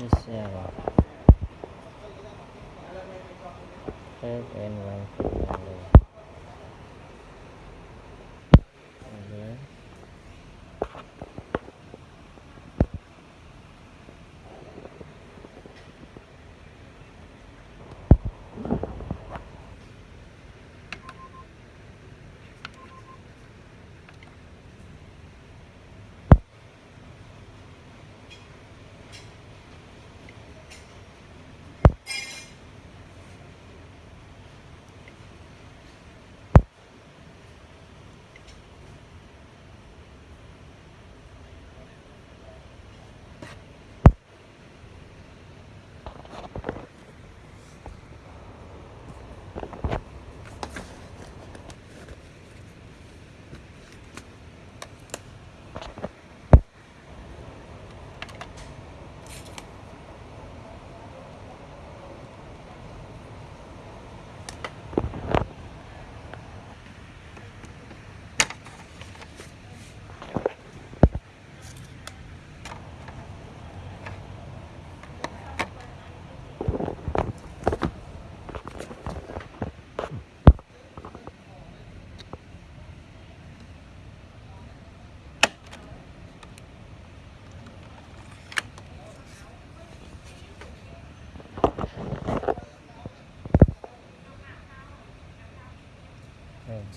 is 7 and 1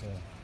to